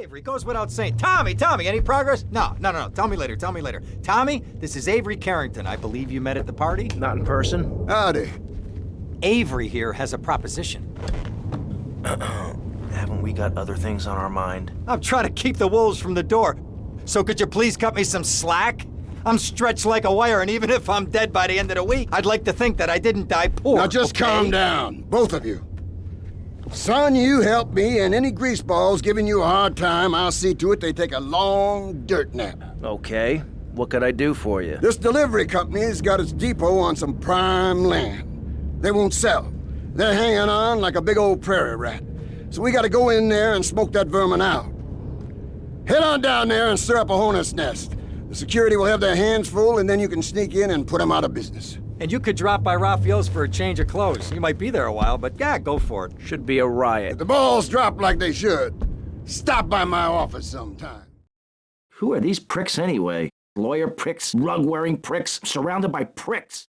Avery, goes without saying. Tommy, Tommy, any progress? No, no, no, no. Tell me later, tell me later. Tommy, this is Avery Carrington. I believe you met at the party? Not in person. Howdy. Avery here has a proposition. Haven't we got other things on our mind? I'm trying to keep the wolves from the door. So could you please cut me some slack? I'm stretched like a wire, and even if I'm dead by the end of the week, I'd like to think that I didn't die poor. Now just okay? calm down, both of you. Son, you help me, and any greaseballs giving you a hard time, I'll see to it they take a long dirt nap. Okay. What could I do for you? This delivery company's got its depot on some prime land. They won't sell. They're hanging on like a big old prairie rat. So we gotta go in there and smoke that vermin out. Head on down there and stir up a hornet's nest. The security will have their hands full, and then you can sneak in and put them out of business. And you could drop by Rafael's for a change of clothes. You might be there a while, but yeah, go for it. Should be a riot. If the balls drop like they should, stop by my office sometime. Who are these pricks anyway? Lawyer pricks, rug-wearing pricks, surrounded by pricks.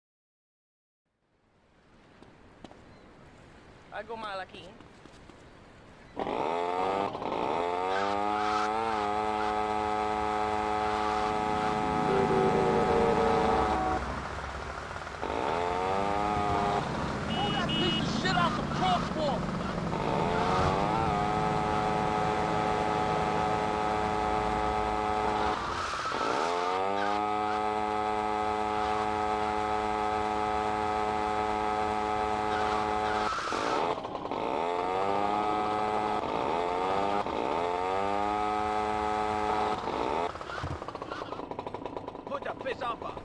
Algo mal aquí. face off.